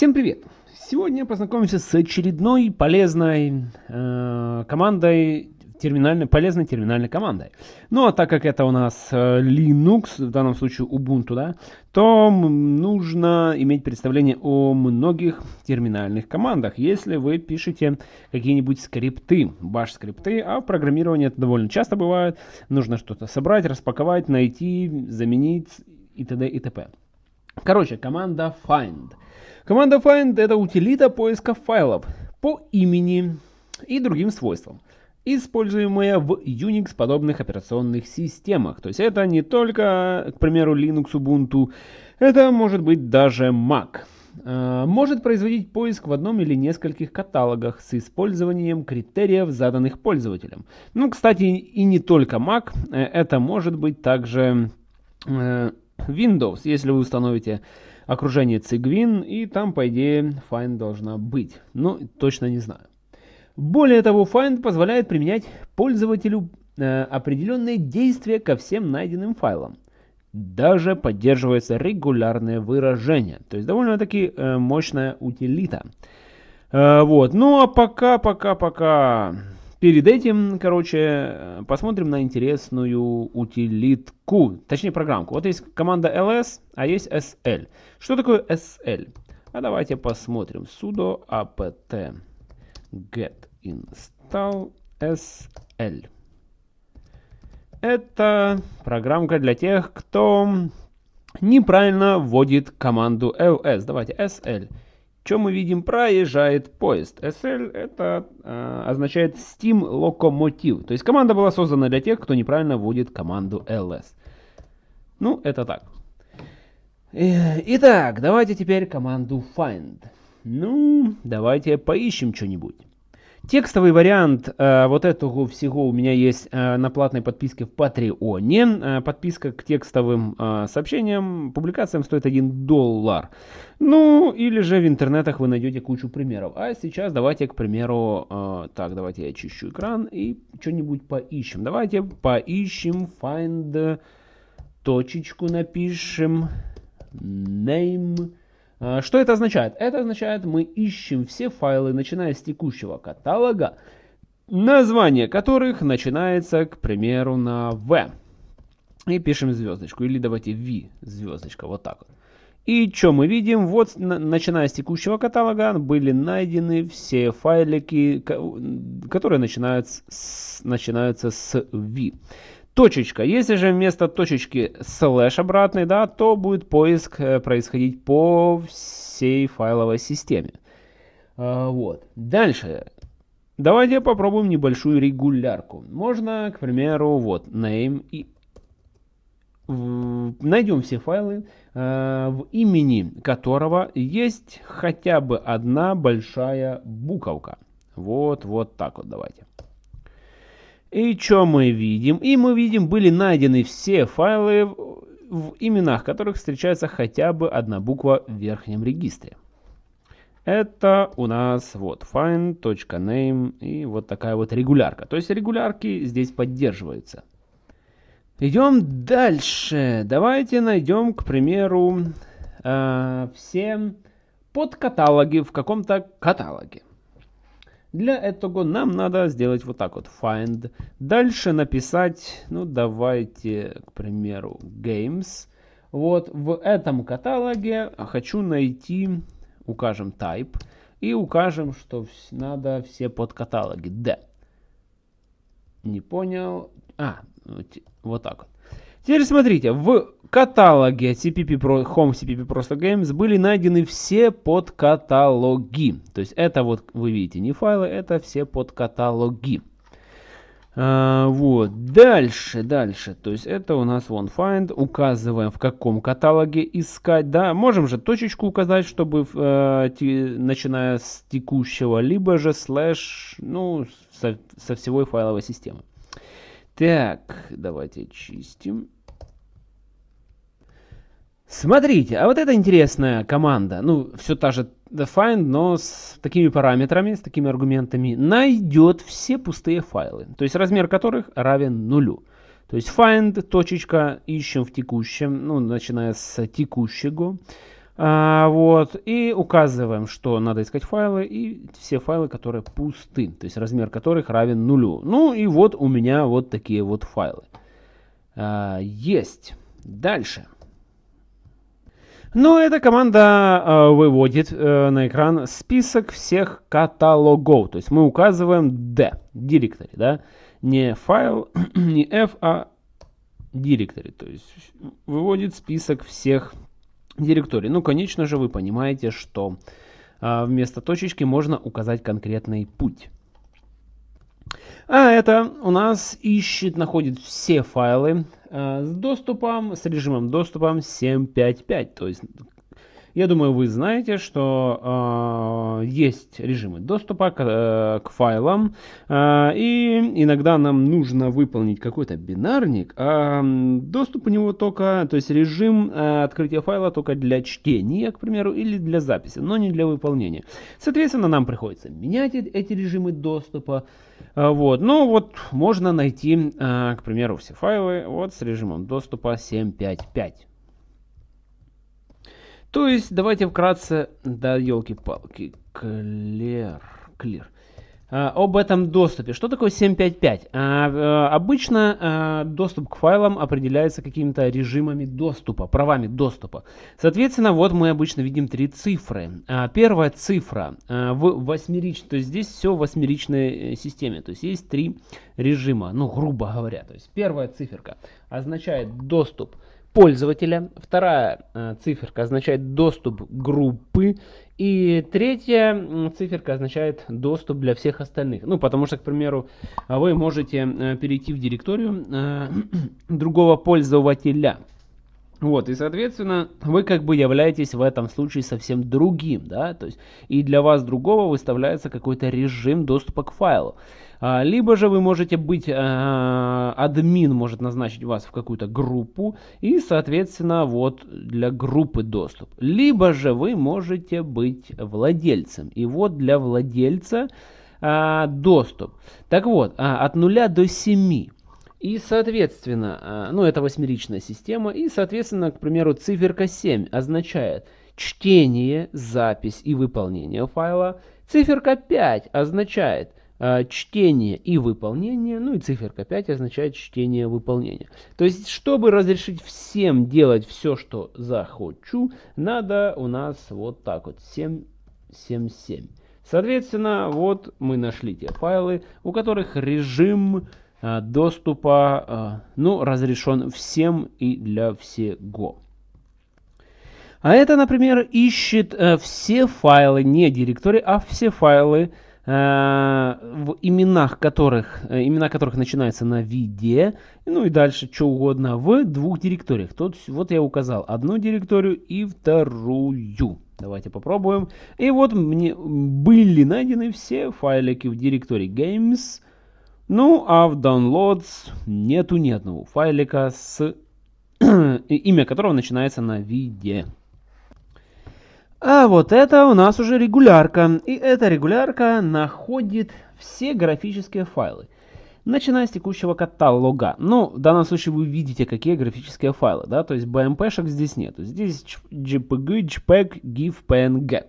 Всем привет! Сегодня познакомимся с очередной полезной э, командой, терминальной, полезной терминальной командой. Ну а так как это у нас э, Linux, в данном случае Ubuntu, да, то нужно иметь представление о многих терминальных командах. Если вы пишете какие-нибудь скрипты, баш скрипты, а в программировании это довольно часто бывает, нужно что-то собрать, распаковать, найти, заменить и т.д. и т.п. Короче, команда find. Команда find это утилита поиска файлов по имени и другим свойствам, используемая в Unix подобных операционных системах. То есть это не только, к примеру, Linux, Ubuntu, это может быть даже Mac. А, может производить поиск в одном или нескольких каталогах с использованием критериев, заданных пользователем. Ну, кстати, и не только Mac, э, это может быть также э, Windows, если вы установите окружение Cygwin, и там, по идее, find должна быть. Но точно не знаю. Более того, find позволяет применять пользователю э, определенные действия ко всем найденным файлам. Даже поддерживается регулярное выражение. То есть довольно-таки э, мощная утилита. Э, вот. Ну а пока, пока, пока Перед этим, короче, посмотрим на интересную утилитку, точнее программку. Вот есть команда ls, а есть sl. Что такое sl? А давайте посмотрим. sudo apt get install sl. Это программка для тех, кто неправильно вводит команду ls. Давайте sl. Что мы видим? Проезжает поезд. SL это э, означает Steam Locomotive. То есть команда была создана для тех, кто неправильно вводит команду ls. Ну, это так. Э, итак, давайте теперь команду find. Ну, давайте поищем что-нибудь. Текстовый вариант э, вот этого всего у меня есть э, на платной подписке в Патреоне. Э, подписка к текстовым э, сообщениям, публикациям стоит 1 доллар. Ну, или же в интернетах вы найдете кучу примеров. А сейчас давайте, к примеру, э, так, давайте я очищу экран и что-нибудь поищем. Давайте поищем find, точечку напишем, name что это означает? Это означает, мы ищем все файлы, начиная с текущего каталога, название которых начинается, к примеру, на V. И пишем звездочку, или давайте V, звездочка, вот так вот. И что мы видим? Вот, начиная с текущего каталога, были найдены все файлики, которые начинаются с, начинаются с V точечка. Если же вместо точечки слэш обратный, да, то будет поиск э, происходить по всей файловой системе. А, вот. Дальше. Давайте попробуем небольшую регулярку. Можно, к примеру, вот, name и найдем все файлы, э, в имени которого есть хотя бы одна большая буковка. Вот, вот так вот давайте. И что мы видим? И мы видим, были найдены все файлы, в именах которых встречается хотя бы одна буква в верхнем регистре. Это у нас вот find.name и вот такая вот регулярка. То есть регулярки здесь поддерживаются. Идем дальше. Давайте найдем, к примеру, э, все подкаталоги в каком-то каталоге. Для этого нам надо сделать вот так вот find. Дальше написать, ну давайте, к примеру, games. Вот в этом каталоге хочу найти, укажем type и укажем, что надо все подкаталоги D. Не понял. А, вот так вот. Теперь смотрите, в каталоге CPP Pro, Home CPP Просто Games были найдены все подкаталоги. То есть это вот вы видите не файлы, это все подкаталоги. А, вот, дальше, дальше, то есть это у нас вон find, указываем в каком каталоге искать, да, можем же точечку указать, чтобы, э, те, начиная с текущего, либо же слэш, ну, со, со всего файловой системы. Так, давайте чистим. Смотрите, а вот эта интересная команда, ну, все та же define, но с такими параметрами, с такими аргументами, найдет все пустые файлы, то есть размер которых равен нулю. То есть find, точечка, ищем в текущем, ну, начиная с текущего. А, вот, и указываем, что надо искать файлы и все файлы, которые пусты, то есть размер которых равен нулю. Ну и вот у меня вот такие вот файлы. А, есть. Дальше. Ну, эта команда э, выводит э, на экран список всех каталогов. То есть мы указываем D, директори, да, не файл, не F, а директори. То есть выводит список всех директорий. Ну, конечно же, вы понимаете, что э, вместо точечки можно указать конкретный путь. А это у нас ищет, находит все файлы э, с доступом, с режимом доступа 7.5.5. То есть я думаю, вы знаете, что э, есть режимы доступа к, э, к файлам, э, и иногда нам нужно выполнить какой-то бинарник, а доступ у него только, то есть режим э, открытия файла только для чтения, к примеру, или для записи, но не для выполнения. Соответственно, нам приходится менять эти режимы доступа. Э, вот. Но вот можно найти, э, к примеру, все файлы вот с режимом доступа 7.5.5. То есть, давайте вкратце, да елки-палки, clear, clear. А, об этом доступе. Что такое 755? А, а, обычно а, доступ к файлам определяется какими-то режимами доступа, правами доступа. Соответственно, вот мы обычно видим три цифры. А, первая цифра а, в восьмеричной, то есть здесь все в восьмеричной э, системе. То есть есть три режима, ну грубо говоря. То есть первая циферка означает доступ пользователя. Вторая э, циферка означает доступ группы. И третья циферка означает доступ для всех остальных. Ну, потому что, к примеру, вы можете э, перейти в директорию э, другого пользователя. Вот, и, соответственно, вы как бы являетесь в этом случае совсем другим, да, то есть и для вас другого выставляется какой-то режим доступа к файлу. А, либо же вы можете быть, а, админ может назначить вас в какую-то группу и, соответственно, вот для группы доступ. Либо же вы можете быть владельцем. И вот для владельца а, доступ. Так вот, от 0 до 7. И, соответственно, ну это восьмеричная система, и, соответственно, к примеру, циферка 7 означает чтение, запись и выполнение файла. Циферка 5 означает Э, чтение и выполнение, ну и циферка 5 означает чтение и выполнение. То есть, чтобы разрешить всем делать все, что захочу, надо у нас вот так вот 7, 7, 7. Соответственно, вот мы нашли те файлы, у которых режим доступа э, ну, разрешен всем и для всего. А это, например, ищет все файлы, не директории, а все файлы, Э, в именах которых, э, имена которых начинаются на виде, ну и дальше что угодно, в двух директориях. Тут вот я указал одну директорию и вторую. Давайте попробуем. И вот мне были найдены все файлики в директории Games. Ну, а в Downloads нету ни одного файлика с имя которого начинается на виде. А вот это у нас уже регулярка. И эта регулярка находит все графические файлы. Начиная с текущего каталога. Ну, в данном случае вы видите, какие графические файлы. Да? То есть BMP-шек здесь нет. Здесь JPG, JPEG, GIF, PNG.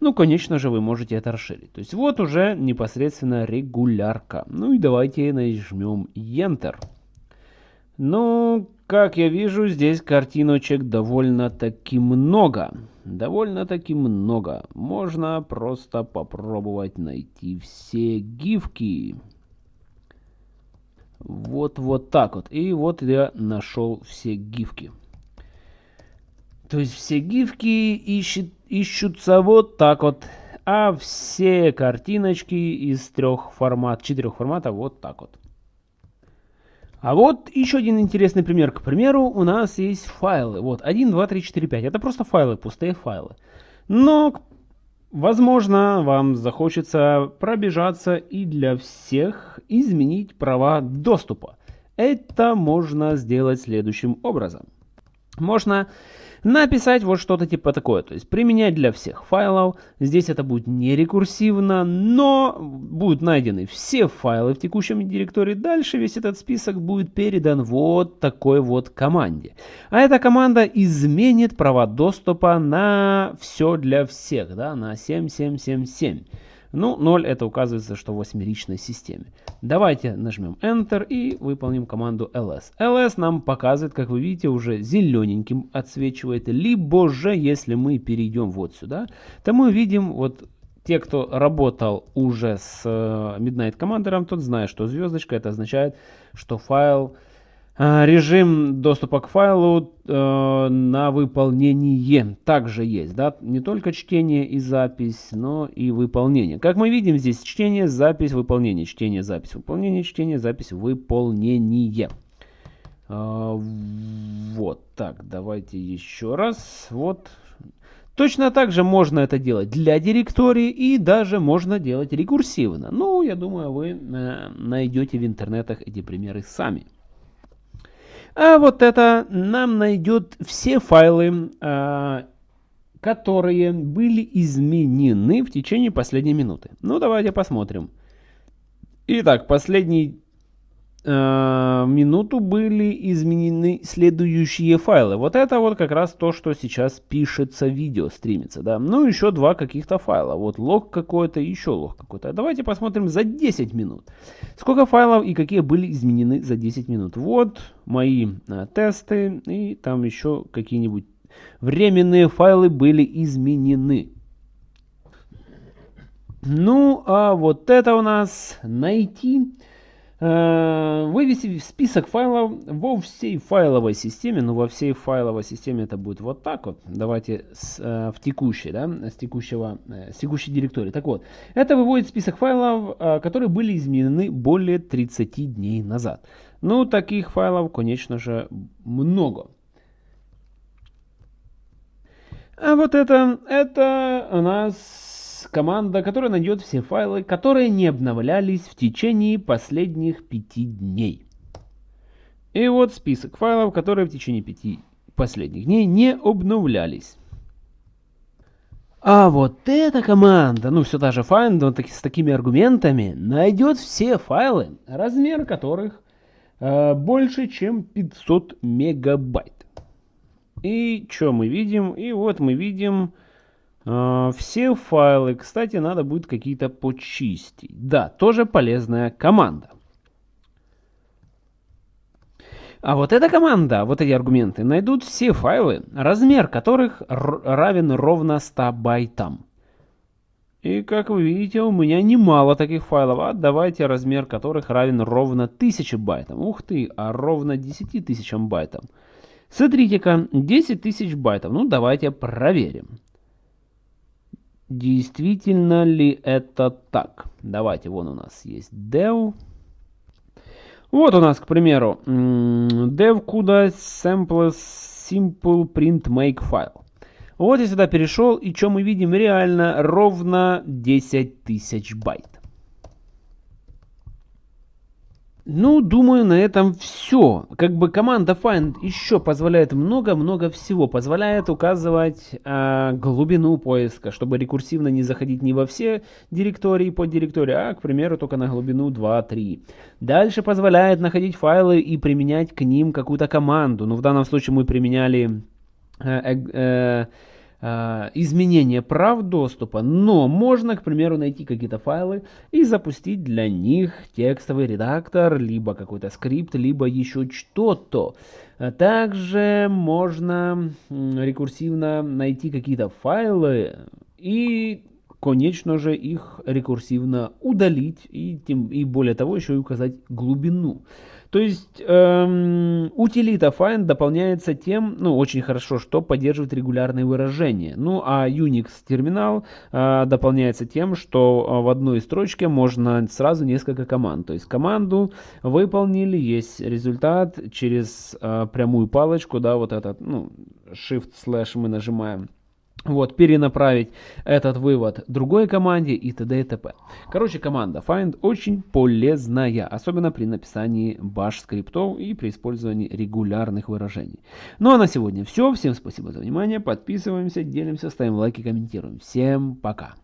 Ну, конечно же, вы можете это расширить. То есть вот уже непосредственно регулярка. Ну и давайте нажмем Enter. Ну, как я вижу, здесь картиночек довольно-таки много. Довольно-таки много. Можно просто попробовать найти все гифки. Вот, вот так вот. И вот я нашел все гифки. То есть все гифки ищут, ищутся вот так вот. А все картиночки из трех формат, четырех форматов вот так вот. А вот еще один интересный пример. К примеру, у нас есть файлы. Вот 1, 2, 3, 4, 5. Это просто файлы, пустые файлы. Но, возможно, вам захочется пробежаться и для всех изменить права доступа. Это можно сделать следующим образом. можно написать вот что-то типа такое, то есть применять для всех файлов. Здесь это будет не рекурсивно, но будут найдены все файлы в текущем директории. Дальше весь этот список будет передан вот такой вот команде. А эта команда изменит права доступа на все для всех, да, на 7777. Ну, 0 это указывается, что в восьмеричной системе. Давайте нажмем Enter и выполним команду ls. ls нам показывает, как вы видите, уже зелененьким отсвечивает. Либо же, если мы перейдем вот сюда, то мы видим вот те, кто работал уже с э, Midnight Commander, тот знает, что звездочка это означает, что файл режим доступа к файлу э, на выполнение также есть. Да? Не только чтение и запись, но и выполнение. Как мы видим, здесь чтение, запись, выполнение. Чтение, запись, выполнение, чтение, запись, выполнение. Э, вот так, давайте еще раз. Вот. Точно так же можно это делать для директории и даже можно делать рекурсивно. Ну, я думаю, вы э, найдете в интернетах эти примеры сами. А вот это нам найдет все файлы, а, которые были изменены в течение последней минуты. Ну, давайте посмотрим. Итак, последний минуту были изменены следующие файлы. Вот это вот как раз то, что сейчас пишется видео, стримится, да. Ну, еще два каких-то файла. Вот лог какой-то, еще лог какой-то. Давайте посмотрим за 10 минут. Сколько файлов и какие были изменены за 10 минут. Вот мои э, тесты и там еще какие-нибудь временные файлы были изменены. Ну, а вот это у нас найти Э, вывести список файлов во всей файловой системе. Ну, во всей файловой системе это будет вот так вот. Давайте с, э, в текущей, да, с, текущего, э, с текущей директории. Так вот, это выводит список файлов, которые были изменены более 30 дней назад. Ну, таких файлов, конечно же, много. А вот это, это у нас команда, которая найдет все файлы, которые не обновлялись в течение последних пяти дней. И вот список файлов, которые в течение пяти последних дней не обновлялись. А вот эта команда, ну все та же find, но с такими аргументами, найдет все файлы, размер которых э, больше, чем 500 мегабайт. И что мы видим? И вот мы видим все файлы, кстати, надо будет какие-то почистить. Да, тоже полезная команда. А вот эта команда, вот эти аргументы, найдут все файлы, размер которых равен ровно 100 байтам. И как вы видите, у меня немало таких файлов, а давайте размер которых равен ровно 1000 байтам. Ух ты, а ровно 10 тысячам байтам. Смотрите-ка, 10 тысяч байтов. Ну, давайте проверим. Действительно ли это так? Давайте, вон у нас есть dev. Вот у нас, к примеру, dev CUDA sample simple print make file. Вот я сюда перешел, и что мы видим? Реально ровно 10 тысяч байт. Ну, думаю, на этом все. Как бы команда find еще позволяет много-много всего. Позволяет указывать э, глубину поиска, чтобы рекурсивно не заходить не во все директории под директории, а, к примеру, только на глубину 2-3. Дальше позволяет находить файлы и применять к ним какую-то команду. Ну, в данном случае мы применяли... Э, э, изменение прав доступа, но можно, к примеру, найти какие-то файлы и запустить для них текстовый редактор, либо какой-то скрипт, либо еще что-то. Также можно рекурсивно найти какие-то файлы и конечно же, их рекурсивно удалить и, тем, и более того, еще и указать глубину. То есть эм, утилита find дополняется тем, ну, очень хорошо, что поддерживает регулярные выражения. Ну, а Unix терминал э, дополняется тем, что э, в одной строчке можно сразу несколько команд. То есть команду выполнили, есть результат через э, прямую палочку, да, вот этот, ну, Shift slash мы нажимаем вот, перенаправить этот вывод другой команде и т.д. и т.п. Короче, команда find очень полезная, особенно при написании bash скриптов и при использовании регулярных выражений. Ну а на сегодня все. Всем спасибо за внимание. Подписываемся, делимся, ставим лайки, комментируем. Всем пока.